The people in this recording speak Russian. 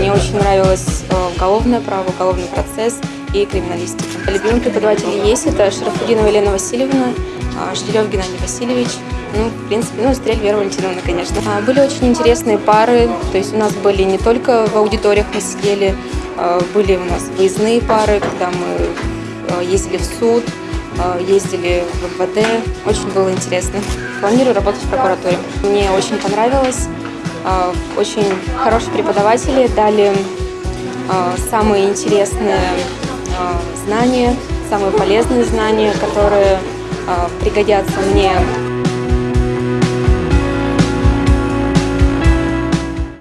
мне очень нравилось э, уголовное право, уголовный процесс и криминалистика. Любимые преподаватели есть, это Шарафудинова Елена Васильевна, а, Жделев Геннадий Васильевич, ну, в принципе, ну, Стрель Вера Валентиновна, конечно. А, были очень интересные пары, то есть у нас были не только в аудиториях мы сидели, а, были у нас выездные пары, когда мы ездили в суд, ездили в МВД, очень было интересно. Планирую работать в прокуратуре. Мне очень понравилось, очень хорошие преподаватели дали самые интересные знания, самые полезные знания, которые пригодятся мне